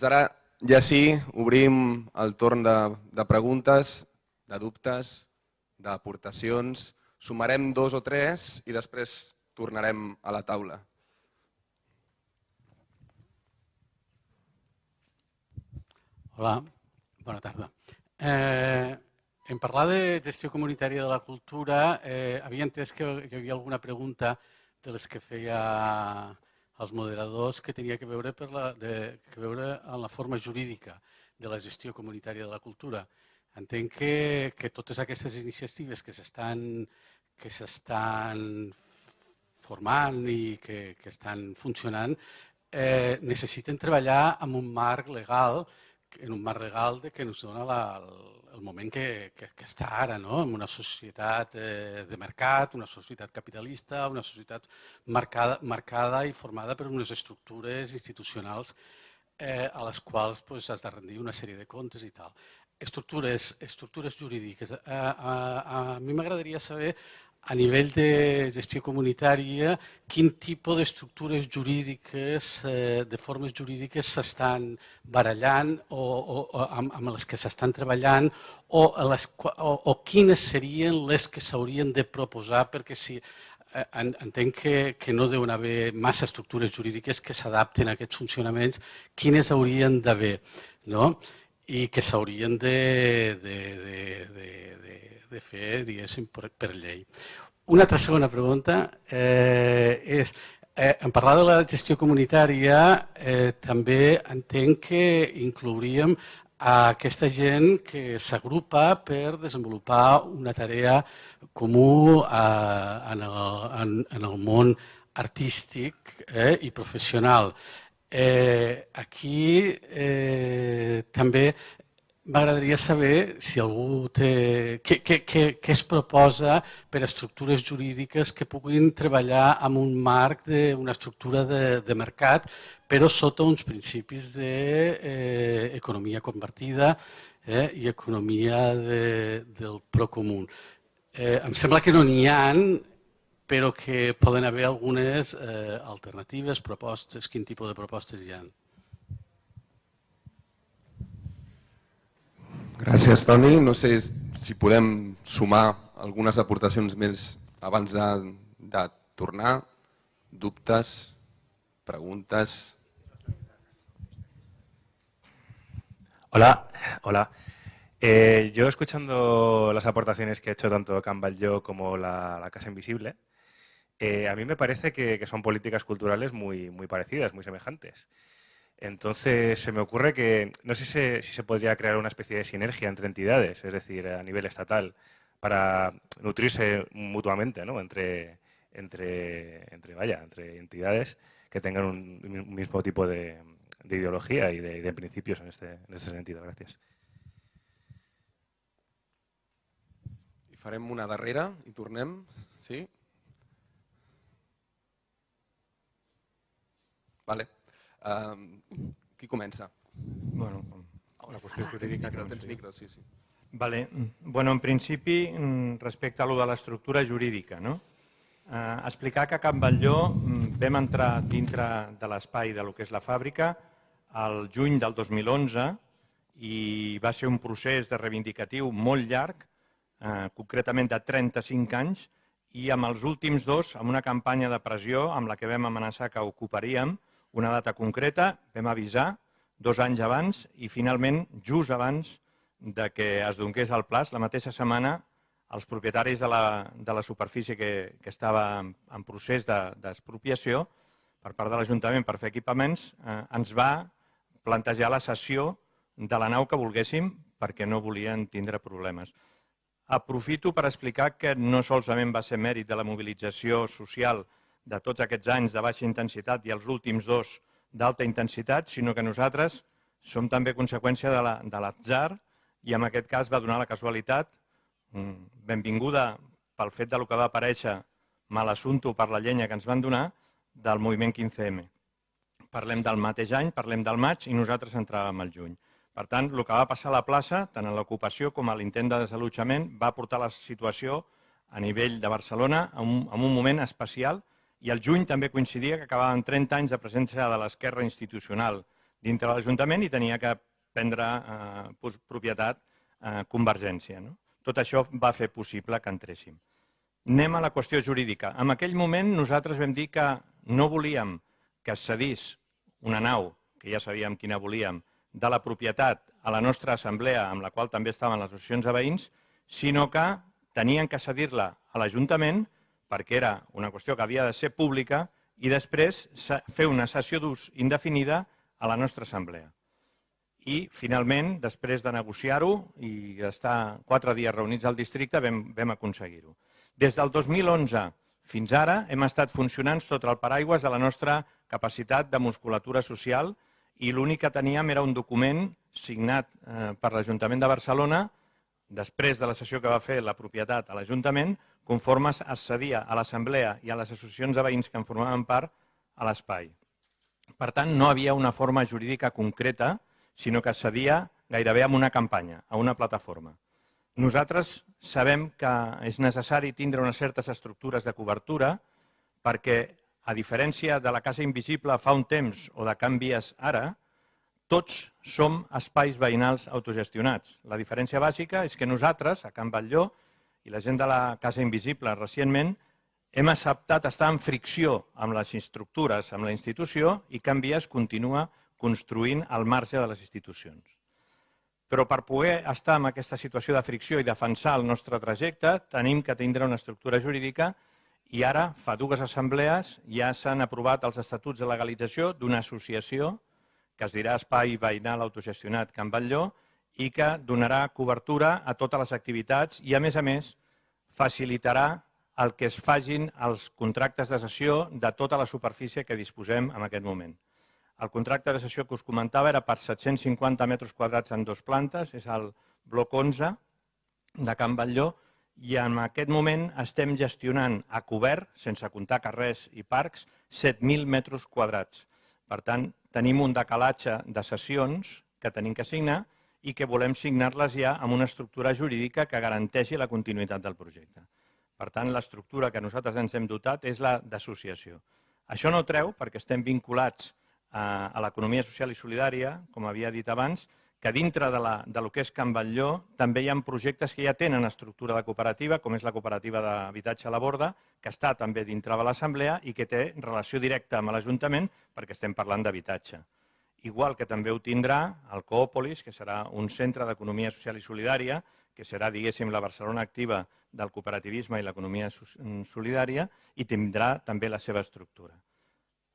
Doncs ara ja sí, obrim el torn de, de preguntes, de dubtes, d'aportacions. Sumarem dos o tres i després tornarem a la taula. Hola, bona tarda. Eh, en parlar de gestió comunitària de la cultura, eh, havia entès que hi havia alguna pregunta de les que feia els moderadors que tenia que veure, per la, de, que veure en la forma jurídica de la gestió comunitària de la cultura. Entenc que, que totes aquestes iniciatives que s'estan que s'estan formant i que, que estan funcionant eh, necessiten treballar amb un marc legal en un marc de que ens dona la, el, moment que, que, que està ara, no? en una societat eh, de mercat, una societat capitalista, una societat marcada, marcada i formada per unes estructures institucionals eh, a les quals pues, has de rendir una sèrie de comptes i tal. Estructures, estructures jurídiques. Eh, a, a, a mi m'agradaria saber a nivell de gestió comunitària, quin tipus d'estructures jurídiques, eh, de formes jurídiques s'estan barallant o, o, o amb, amb les que s'estan treballant o, les, o, o quines serien les que s'haurien de proposar perquè si eh, entenc que, que no deuen haver massa estructures jurídiques que s'adapten a aquests funcionaments, quines haurien d'haver no? i que s'haurien de, de, de, de, de de fer, diguéssim, per, per llei. Una altra segona pregunta eh, és, eh, en parlar de la gestió comunitària, eh, també entenc que inclouríem a aquesta gent que s'agrupa per desenvolupar una tarea comú eh, en, el, en, en el món artístic eh, i professional. Eh, aquí eh, també M'agradaria saber si algú té... Què, què, què, què es proposa per a estructures jurídiques que puguin treballar amb un marc d'una estructura de, de mercat, però sota uns principis d'economia de, eh, convertida eh, i economia de, del procomú. Eh, em sembla que no n'hi ha, però que poden haver algunes eh, alternatives, propostes, quin tipus de propostes hi ha. Gràcies, Toni. No sé si podem sumar algunes aportacions més abans de, de tornar. Dubtes, preguntes. Hola, hola. Eh, yo escuchando las aportaciones que ha hecho tanto Camballo como la, la Casa Invisible, eh, a mí me parece que, que, son políticas culturales muy, muy parecidas, muy semejantes. Entonces, se me ocurre que no sé si se, podría crear una especie de sinergia entre entidades, es decir, a nivel estatal, para nutrirse mutuamente ¿no? entre, entre, entre, vaya, entre entidades que tengan un, mismo tipo de, ideología y de, principios en este, en este sentido. Gracias. I farem una darrera i tornem. Sí? Vale. Uh, qui comença? Bueno, la qüestió ah, jurídica... Tens micro, tens micro, sí, sí. Vale. Bueno, en principi, respecte a lo de l'estructura jurídica, no? Eh, explicar que a Can Batlló mm, vam entrar dintre de l'espai de lo que és la fàbrica al juny del 2011 i va ser un procés de reivindicatiu molt llarg, eh, concretament de 35 anys, i amb els últims dos, amb una campanya de pressió amb la que vam amenaçar que ocuparíem, una data concreta, vam avisar dos anys abans i finalment, just abans de que es donés el plaç, la mateixa setmana, els propietaris de la, de la superfície que, que estava en, procés d'expropiació de, per part de l'Ajuntament per fer equipaments, eh, ens va plantejar la cessió de la nau que volguéssim perquè no volien tindre problemes. Aprofito per explicar que no solament va ser mèrit de la mobilització social de tots aquests anys de baixa intensitat i els últims dos d'alta intensitat, sinó que nosaltres som també conseqüència de l'atzar i en aquest cas va donar la casualitat, mm, benvinguda pel fet de lo que va aparèixer mal assumpto per la llenya que ens van donar, del moviment 15M. Parlem del mateix any, parlem del maig i nosaltres entràvem al juny. Per tant, el que va passar a la plaça, tant en l'ocupació com a l'intent de desallotjament, va portar la situació a nivell de Barcelona en un, un moment especial i el juny també coincidia que acabàvem 30 anys de presència de l'esquerra institucional dintre de l'Ajuntament i tenia que prendre eh, propietat eh, Convergència. No? Tot això va fer possible que entréssim. Anem a la qüestió jurídica. En aquell moment nosaltres vam dir que no volíem que cedís una nau, que ja sabíem quina volíem, de la propietat a la nostra assemblea, amb la qual també estaven les associacions de veïns, sinó que tenien que cedir-la a l'Ajuntament perquè era una qüestió que havia de ser pública i després fer una sessió d'ús indefinida a la nostra assemblea. I, finalment, després de negociar-ho i estar quatre dies reunits al districte, vam, vam aconseguir-ho. Des del 2011 fins ara hem estat funcionant sota el paraigües de la nostra capacitat de musculatura social i l'únic que teníem era un document signat eh, per l'Ajuntament de Barcelona després de la sessió que va fer la propietat a l'Ajuntament, conforme es cedia a l'Assemblea i a les associacions de veïns que en formaven part a l'espai. Per tant, no havia una forma jurídica concreta, sinó que es cedia gairebé amb una campanya, a una plataforma. Nosaltres sabem que és necessari tindre unes certes estructures de cobertura perquè a diferència de la Casa Invisible fa un temps o de canvies ara, tots som espais veïnals autogestionats. La diferència bàsica és que nosaltres, a Can Batlló, i la gent de la Casa Invisible recentment, hem acceptat estar en fricció amb les estructures, amb la institució, i Can Vies continua construint al marge de les institucions. Però per poder estar en aquesta situació de fricció i defensar el nostre trajecte, tenim que tindre una estructura jurídica i ara, fa dues assemblees, ja s'han aprovat els estatuts de legalització d'una associació que es dirà Espai Veïnal Autogestionat Can Batlló i que donarà cobertura a totes les activitats i, a més a més, facilitarà el que es fagin els contractes de sessió de tota la superfície que disposem en aquest moment. El contracte de sessió que us comentava era per 750 metres quadrats en dues plantes, és el bloc 11 de Can Batlló, i en aquest moment estem gestionant a cobert, sense comptar carrers i parcs, 7.000 metres quadrats. Per tant, tenim un decalatge de sessions que tenim que signar i que volem signar-les ja amb una estructura jurídica que garanteixi la continuïtat del projecte. Per tant, l'estructura que nosaltres ens hem dotat és la d'associació. Això no treu, perquè estem vinculats a, a l'economia social i solidària, com havia dit abans, que dintre de, la, de lo que és Can Batlló també hi ha projectes que ja tenen estructura de cooperativa, com és la cooperativa d'habitatge a la borda, que està també dintre de l'Assemblea i que té relació directa amb l'Ajuntament perquè estem parlant d'habitatge. Igual que també ho tindrà el Coòpolis, que serà un centre d'economia social i solidària, que serà, diguéssim, la Barcelona activa del cooperativisme i l'economia solidària, i tindrà també la seva estructura.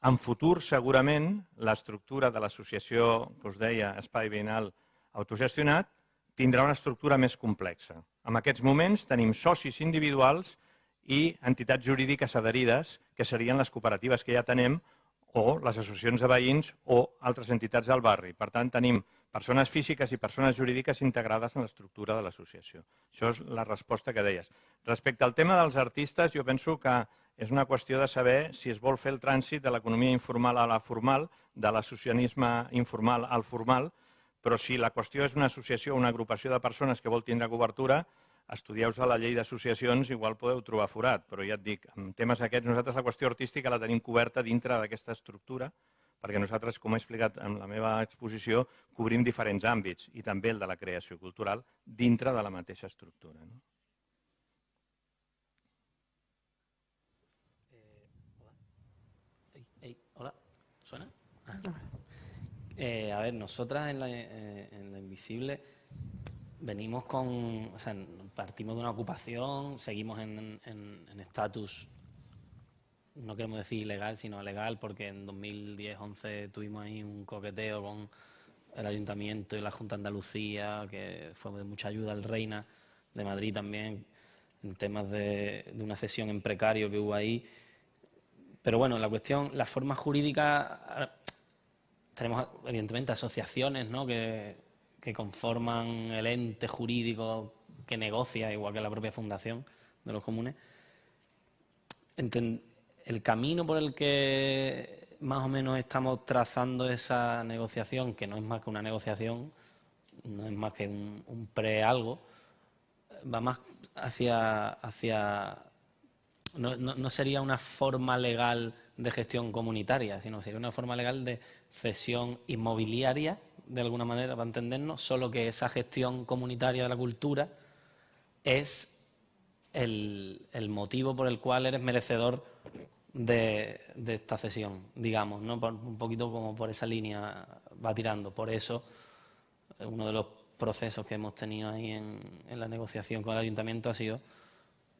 En futur, segurament, l'estructura de l'associació que us deia Espai Veïnal Autogestionat tindrà una estructura més complexa. En aquests moments tenim socis individuals i entitats jurídiques adherides, que serien les cooperatives que ja tenem, o les associacions de veïns o altres entitats del barri. Per tant, tenim persones físiques i persones jurídiques integrades en l'estructura de l'associació. Això és la resposta que deies. Respecte al tema dels artistes, jo penso que és una qüestió de saber si es vol fer el trànsit de l'economia informal a la formal, de l'associacionisme informal al formal, però si la qüestió és una associació o una agrupació de persones que vol tindre cobertura, estudieu-vos la llei d'associacions, igual podeu trobar forat, però ja et dic, en temes aquests, nosaltres la qüestió artística la tenim coberta dintre d'aquesta estructura, perquè nosaltres, com he explicat en la meva exposició, cobrim diferents àmbits, i també el de la creació cultural, dintre de la mateixa estructura. No? ¿Suena? Ah. Eh, a ver, nosotras en la, eh, en Invisible venimos con, o sea, partimos de una ocupación, seguimos en estatus, no queremos decir ilegal, sino legal, porque en 2010-11 tuvimos ahí un coqueteo con el Ayuntamiento y la Junta de Andalucía, que fue de mucha ayuda al Reina de Madrid también, en temas de, una cesión en precario que hubo ahí pero bueno, la cuestión, la forma jurídica, tenemos evidentemente asociaciones ¿no? que, conforman el ente jurídico que negocia, igual que la propia fundación de los comunes. el camino por el que más o menos estamos trazando esa negociación, que no es más que una negociación, no es más que un, pre-algo, va más hacia, hacia no, no sería una forma legal de gestión comunitaria, sino sería una forma legal de cesión inmobiliaria, de alguna manera, para entendernos, solo que esa gestión comunitaria de la cultura es el, motivo por el cual eres merecedor de, esta cesión, digamos, ¿no? Por- un poquito como por esa línea va tirando. Por eso, uno de los procesos que hemos tenido ahí en, en la negociación con el ayuntamiento ha sido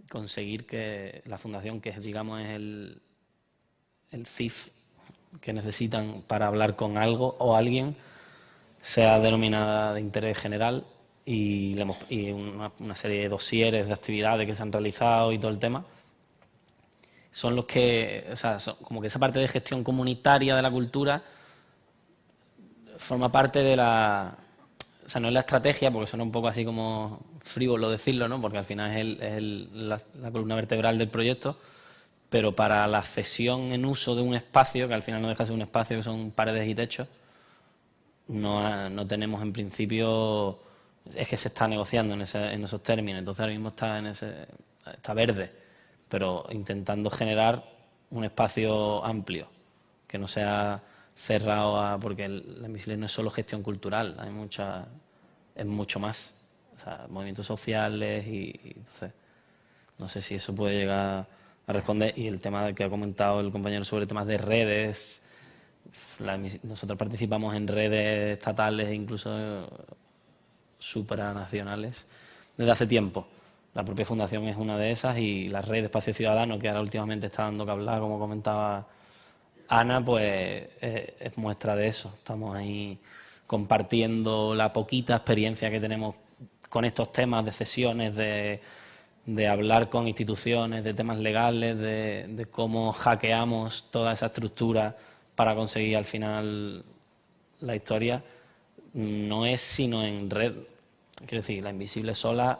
conseguir que la fundación, que es, digamos es el, el CIF que necesitan para hablar con algo o alguien, sea denominada de interés general y, le hemos- una, serie de dosieres de actividades que se han realizado y todo el tema, son los que, o sea, como que esa parte de gestión comunitaria de la cultura forma parte de la, o sea, no es la estrategia, porque suena un poco así como frívolo decirlo, ¿no? Porque al final es, el- la, la columna vertebral del proyecto, pero para la cesión en uso de un espacio, que al final no deja de ser un espacio que son paredes y techos, no, no tenemos en principio, es que se está negociando en, ese- en esos términos, entonces ahora mismo está, en ese, está verde, pero intentando generar un espacio amplio, que no sea cerrado a, porque la Invisible no es solo gestión cultural, hay mucha, es mucho más, o sea, movimientos sociales y, entonces, no sé si eso puede llegar a responder. Y el tema que ha comentado el compañero sobre temas de redes, nosotros participamos en redes estatales e incluso supranacionales desde hace tiempo. La propia fundación es una de esas y la red de Espacio Ciudadano, que ahora últimamente está dando que hablar, como comentaba Ana, pues eh, es muestra de eso. Estamos ahí compartiendo la poquita experiencia que tenemos con estos temas de sesiones, de, de hablar con instituciones, de temas legales, de, de cómo hackeamos toda esa estructura para conseguir al final la historia. No es sino en red. Quiero decir, la invisible sola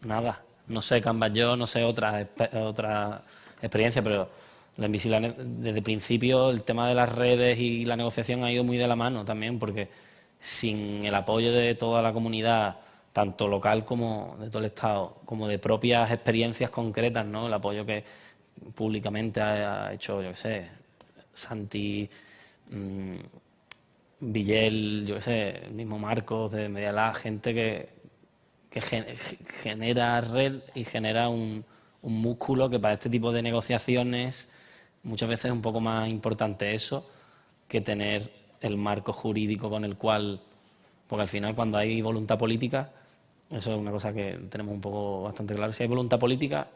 nada. No sé Canvas yo, no sé otra, otra experiencia, pero la invisible desde el principio el tema de las redes y la negociación ha ido muy de la mano también, porque sin el apoyo de toda la comunidad, tanto local como de todo el Estado, como de propias experiencias concretas, ¿no? El apoyo que públicamente ha, ha hecho, yo qué sé, Santi, mm, Villel, yo qué sé, el mismo Marcos de Medialá, gente que, que gen- genera red y genera un, un músculo que para este tipo de negociaciones muchas veces es un poco más importante eso que tener el marco jurídico con el cual, porque al final cuando hay voluntad política, eso es una cosa que tenemos un poco bastante claro, si hay voluntad política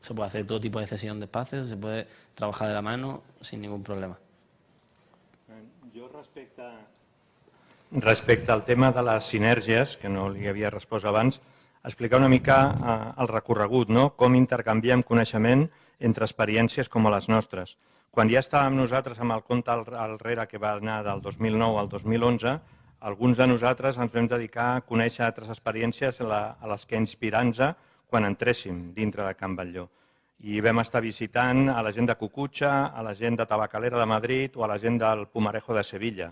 se puede hacer todo tipo de cesión de espacios, se puede trabajar de la mano sin ningún problema. Respecte... Respecte al tema de les sinergies, que no li havia respost abans, explicar una mica eh, el recorregut, no? com intercanviem coneixement entre experiències com a les nostres. Quan ja estàvem nosaltres amb el compte al, al rere que va anar del 2009 al 2011, alguns de nosaltres ens vam dedicar a conèixer altres experiències a les que inspirar-nos quan entréssim dintre de Can Batlló. I vam estar visitant a la gent de Cucutxa, a la gent de Tabacalera de Madrid o a la gent del Pumarejo de Sevilla.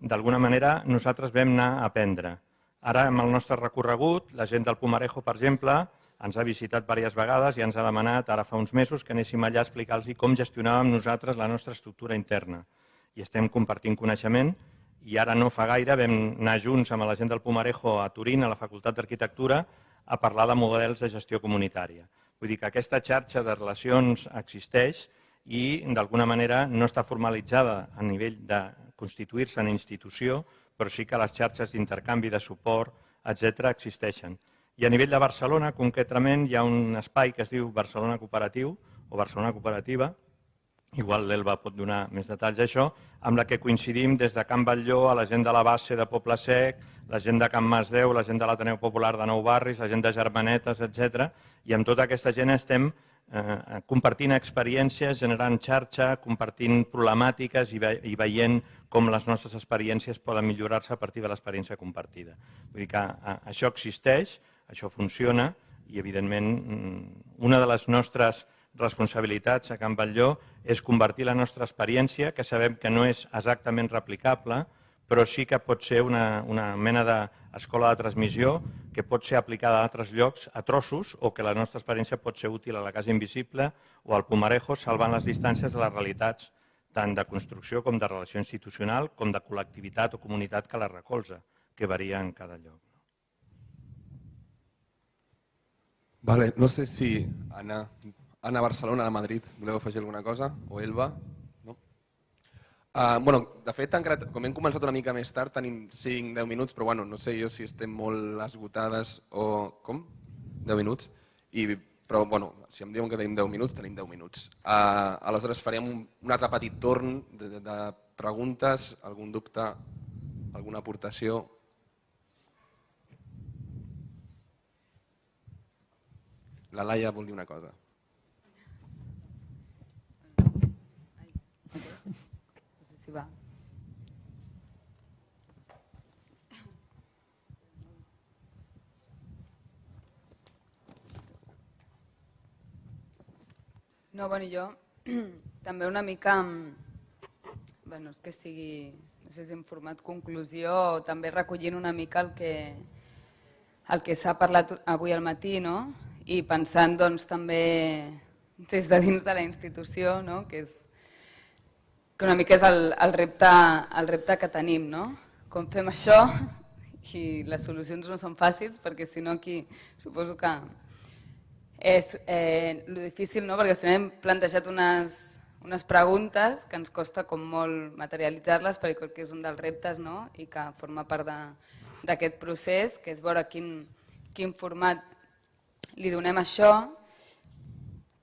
D'alguna manera, nosaltres vam anar a aprendre. Ara, amb el nostre recorregut, la gent del Pumarejo, per exemple, ens ha visitat diverses vegades i ens ha demanat, ara fa uns mesos, que anéssim allà a explicar-los com gestionàvem nosaltres la nostra estructura interna. I estem compartint coneixement i ara no fa gaire vam anar junts amb la gent del Pumarejo a Turín, a la Facultat d'Arquitectura, a parlar de models de gestió comunitària. Vull dir que aquesta xarxa de relacions existeix i d'alguna manera no està formalitzada a nivell de constituir-se en institució, però sí que les xarxes d'intercanvi, de suport, etc existeixen. I a nivell de Barcelona, concretament, hi ha un espai que es diu Barcelona Cooperatiu o Barcelona Cooperativa, igual l'Elba pot donar més detalls d'això, amb la que coincidim des de Can Batlló a la gent de la base de Poble Sec, la gent de Can Masdeu, la gent de l'Ateneu Popular de Nou Barris, la gent de Germanetes, etc. I amb tota aquesta gent estem eh, compartint experiències, generant xarxa, compartint problemàtiques i, ve i veient com les nostres experiències poden millorar-se a partir de l'experiència compartida. Vull dir que eh, això existeix, això funciona i, evidentment, mm, una de les nostres responsabilitats a Can Batlló és convertir la nostra experiència, que sabem que no és exactament replicable, però sí que pot ser una, una mena d'escola de transmissió que pot ser aplicada a altres llocs a trossos o que la nostra experiència pot ser útil a la Casa Invisible o al Pumarejo, salvant les distàncies de les realitats tant de construcció com de relació institucional, com de col·lectivitat o comunitat que la recolza, que varia en cada lloc. Vale, no sé si Anna, Anna Barcelona, Anna Madrid, voleu afegir alguna cosa? O Elba? No? Uh, bueno, de fet, encara, com hem començat una mica més tard, tenim 5-10 minuts, però bueno, no sé jo si estem molt esgotades o... Com? 10 minuts? I però bueno, si em diuen que tenim 10 minuts, tenim 10 minuts. Uh, aleshores farem un, un altre petit torn de, de, de preguntes, algun dubte, alguna aportació. La Laia vol dir una cosa. No sé si va. No, bueno, jo també una mica, bueno, és que sigui, no sé si en format conclusió o també recollint una mica el que, el que s'ha parlat avui al matí, no? I pensant doncs també des de dins de la institució, no? que és que una mica és el, el, repte, el repte que tenim, no? Com fem això? I les solucions no són fàcils perquè si no aquí suposo que és eh, lo difícil, no? perquè al final hem plantejat unes, unes preguntes que ens costa com molt materialitzar-les perquè crec que és un dels reptes no? i que forma part d'aquest procés, que és veure quin, quin format li donem això,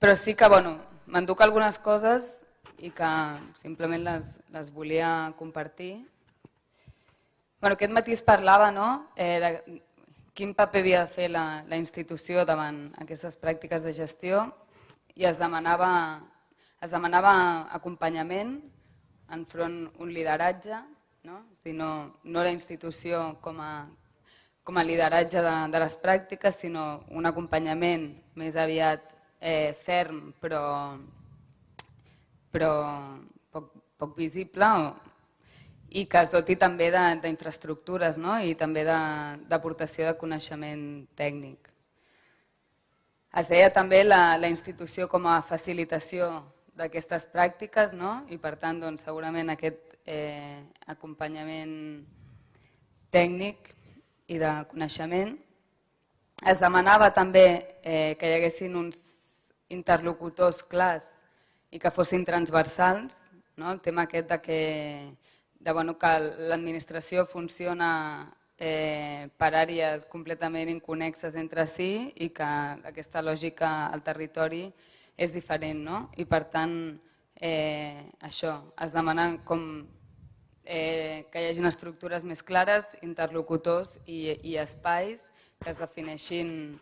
però sí que bueno, m'enduc algunes coses i que simplement les, les volia compartir. Bueno, aquest matí es parlava no? eh, de, quin paper havia de fer la, la institució davant aquestes pràctiques de gestió i es demanava, es demanava acompanyament enfront un lideratge, no? És dir, no, no la institució com a, com a lideratge de, de les pràctiques, sinó un acompanyament més aviat eh, ferm però, però poc, poc visible i que es doti també d'infraestructures no? i també d'aportació de, de coneixement tècnic. Es deia també la, la institució com a facilitació d'aquestes pràctiques no? i per tant doncs, segurament aquest eh, acompanyament tècnic i de coneixement. Es demanava també eh, que hi haguessin uns interlocutors clars i que fossin transversals, no? el tema aquest de que de bueno, que l'administració funciona eh, per àrees completament inconexes entre si i que aquesta lògica al territori és diferent. No? I per tant, eh, això, es demana com, eh, que hi hagi estructures més clares, interlocutors i, i espais que es defineixin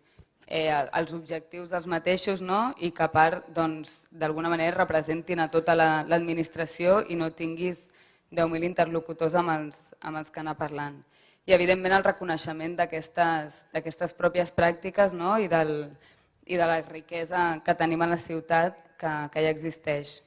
eh, els objectius dels mateixos no? i que a part doncs, d'alguna doncs, manera representin a tota l'administració la, i no tinguis 10.000 interlocutors amb els, amb els que anar parlant. I evidentment el reconeixement d'aquestes pròpies pràctiques no? I, del, i de la riquesa que tenim a la ciutat que, que ja existeix.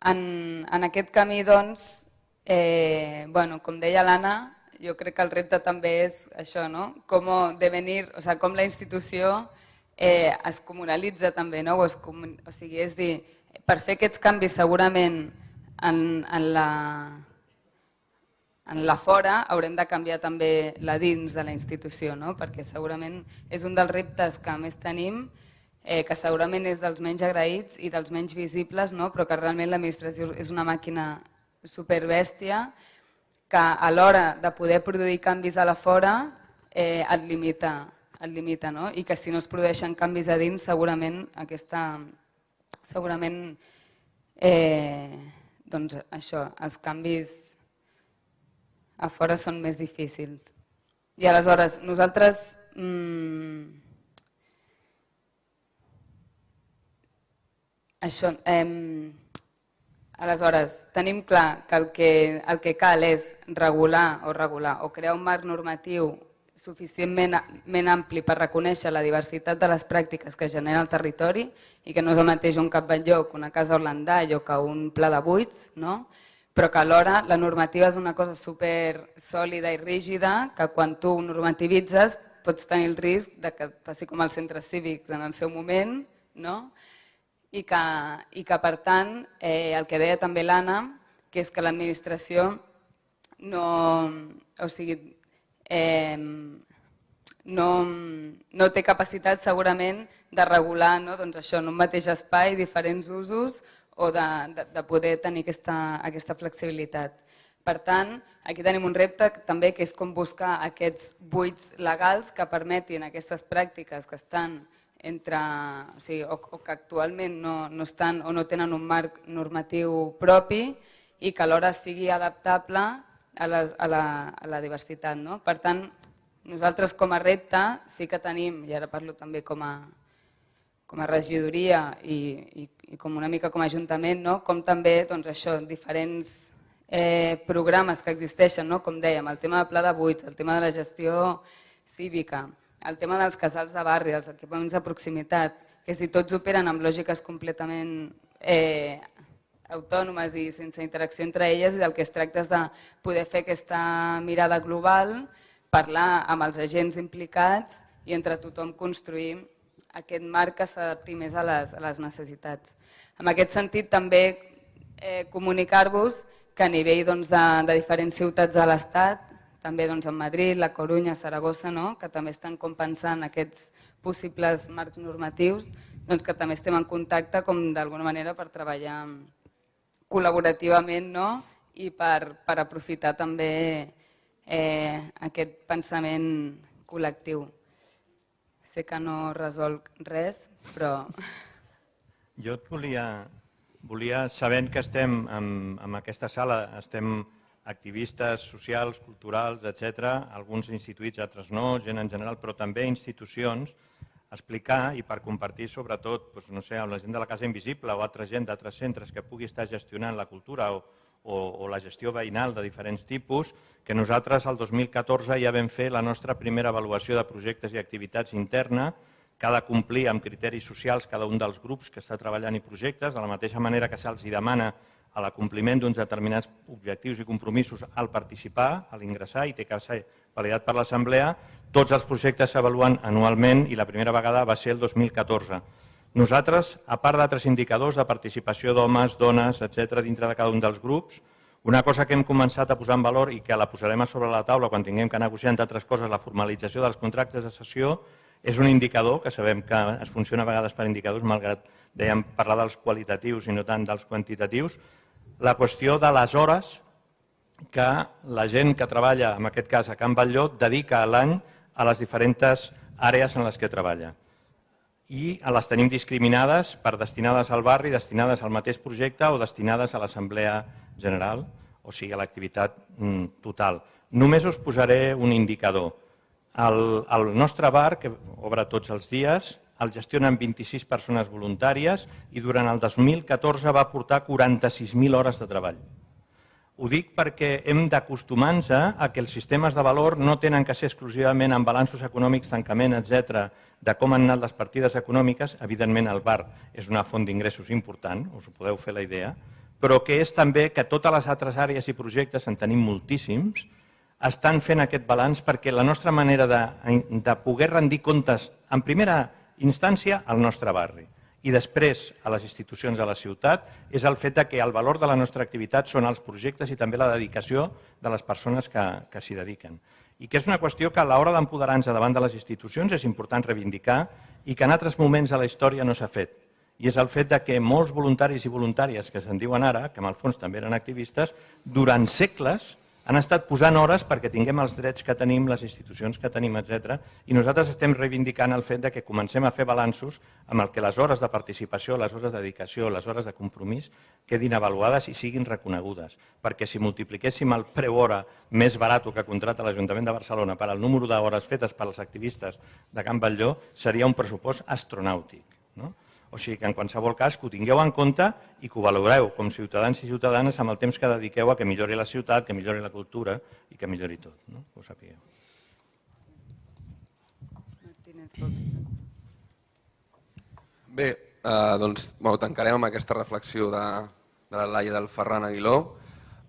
En, en aquest camí, doncs, eh, bueno, com deia l'Anna, jo crec que el repte també és això, no? com, devenir, o sea, com la institució eh, es comunalitza també, no? o, es, o sigui, és dir, per fer aquests canvis segurament en, en, la, en la fora haurem de canviar també la dins de la institució, no? perquè segurament és un dels reptes que més tenim, eh, que segurament és dels menys agraïts i dels menys visibles, no? però que realment l'administració és una màquina superbèstia que a l'hora de poder produir canvis a la fora eh, et limita, et limita no? i que si no es produeixen canvis a dins segurament aquesta segurament eh, doncs això, els canvis a fora són més difícils. I aleshores, nosaltres mmm, això, eh, aleshores, tenim clar que el, que el que cal és regular o regular o crear un marc normatiu suficientment ampli per reconèixer la diversitat de les pràctiques que genera el territori i que no és el mateix un cap que una casa Orlandall o que un pla de buits, no? però que alhora la normativa és una cosa super sòlida i rígida que quan tu normativitzes pots tenir el risc de que passi com els centres cívics en el seu moment no? I, que, i que per tant eh, el que deia també l'Anna que és que l'administració no, o sigui, eh, no, no té capacitat segurament de regular no? doncs això, en un mateix espai diferents usos o de, de, de poder tenir aquesta, aquesta flexibilitat. Per tant, aquí tenim un repte també que és com buscar aquests buits legals que permetin aquestes pràctiques que estan entre, o, sigui, o, o que actualment no, no, estan, o no tenen un marc normatiu propi i que alhora sigui adaptable a, les, a, la, a la diversitat. No? Per tant, nosaltres com a repte sí que tenim, i ara parlo també com a, com a regidoria i, i, i com una mica com a ajuntament, no? com també doncs, això, diferents eh, programes que existeixen, no? com dèiem, el tema del pla de buits, el tema de la gestió cívica, el tema dels casals de barri, els equipaments de proximitat, que si tots operen amb lògiques completament eh, autònomes i sense interacció entre elles i del que es tracta és de poder fer aquesta mirada global, parlar amb els agents implicats i entre tothom construir aquest marc que s'adapti més a les, a les necessitats. En aquest sentit també eh, comunicar-vos que a nivell doncs, de, de diferents ciutats de l'Estat, també doncs, en Madrid, la Corunya, Saragossa, no? que també estan compensant aquests possibles marcs normatius, doncs que també estem en contacte com d'alguna manera per treballar col·laborativament no? i per, per aprofitar també eh, aquest pensament col·lectiu. Sé que no resolc res, però... Jo et volia, volia sabent que estem en, en aquesta sala, estem activistes socials, culturals, etc, alguns instituïts, altres no, gent en general, però també institucions, explicar i per compartir sobretot doncs, no sé, amb la gent de la Casa Invisible o altra gent d'altres centres que pugui estar gestionant la cultura o, o, o la gestió veïnal de diferents tipus, que nosaltres el 2014 ja vam fer la nostra primera avaluació de projectes i activitats interna, que ha de complir amb criteris socials cada un dels grups que està treballant i projectes, de la mateixa manera que se'ls demana a l'acompliment d'uns determinats objectius i compromisos al participar, a l'ingressar i té que ser validat per l'Assemblea, tots els projectes s'avaluen anualment i la primera vegada va ser el 2014. Nosaltres, a part d'altres indicadors de participació d'homes, dones, etc dintre de cada un dels grups, una cosa que hem començat a posar en valor i que la posarem a sobre la taula quan tinguem que negociar, entre altres coses, la formalització dels contractes de sessió, és un indicador que sabem que es funciona a vegades per indicadors, malgrat dèiem parlar dels qualitatius i no tant dels quantitatius, la qüestió de les hores que la gent que treballa, en aquest cas a Can Batlló, dedica a l'any a les diferents àrees en les que treballa. I les tenim discriminades per destinades al barri, destinades al mateix projecte o destinades a l'Assemblea General, o sigui, a l'activitat mm, total. Només us posaré un indicador. El, el nostre bar, que obre tots els dies, el gestionen 26 persones voluntàries i durant el 2014 va portar 46.000 hores de treball. Ho dic perquè hem d'acostumar-nos a que els sistemes de valor no tenen que ser exclusivament amb balanços econòmics, tancament, etc, de com han anat les partides econòmiques. Evidentment, el bar és una font d'ingressos important, us ho podeu fer la idea, però que és també que totes les altres àrees i projectes, en tenim moltíssims, estan fent aquest balanç perquè la nostra manera de, de poder rendir comptes, en primera instància, al nostre barri i després a les institucions de la ciutat és el fet que el valor de la nostra activitat són els projectes i també la dedicació de les persones que, que s'hi dediquen. I que és una qüestió que a l'hora d'empoderar-nos davant de les institucions és important reivindicar i que en altres moments de la història no s'ha fet. I és el fet de que molts voluntaris i voluntàries que se'n diuen ara, que en el fons també eren activistes, durant segles han estat posant hores perquè tinguem els drets que tenim, les institucions que tenim, etc. I nosaltres estem reivindicant el fet de que comencem a fer balanços amb el que les hores de participació, les hores de dedicació, les hores de compromís quedin avaluades i siguin reconegudes. Perquè si multipliquéssim el preu hora més barat que contrata l'Ajuntament de Barcelona per al número d'hores fetes per als activistes de Can Batlló, seria un pressupost astronàutic. No? O sigui que en qualsevol cas que ho tingueu en compte i que ho valoreu com ciutadans i ciutadanes amb el temps que dediqueu a que millori la ciutat, que millori la cultura i que millori tot. No? Que ho sapigueu. Bé, eh, doncs bueno, tancarem amb aquesta reflexió de, de la Laia del Ferran Aguiló.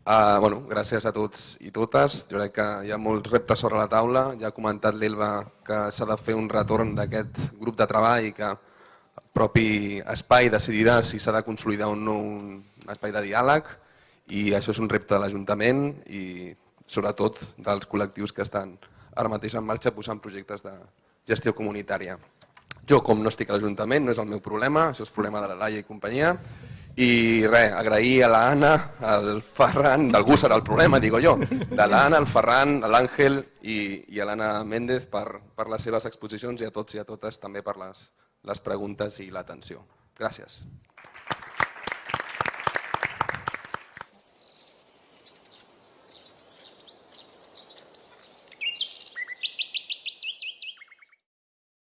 Uh, bueno, gràcies a tots i totes. Jo crec que hi ha molts reptes sobre la taula. Ja ha comentat l'Elba que s'ha de fer un retorn d'aquest grup de treball i que el propi espai decidirà si s'ha de consolidar o no un espai de diàleg i això és un repte de l'Ajuntament i sobretot dels col·lectius que estan ara mateix en marxa posant projectes de gestió comunitària. Jo, com no estic a l'Ajuntament, no és el meu problema, això és problema de la Laia i companyia, i res, agrair a l'Anna, al Ferran, d'algú serà el problema, digo jo, de l'Anna, al Ferran, a l'Àngel i, i a l'Anna Méndez per, per les seves exposicions i a tots i a totes també per les, les preguntes i l'atenció. Gràcies.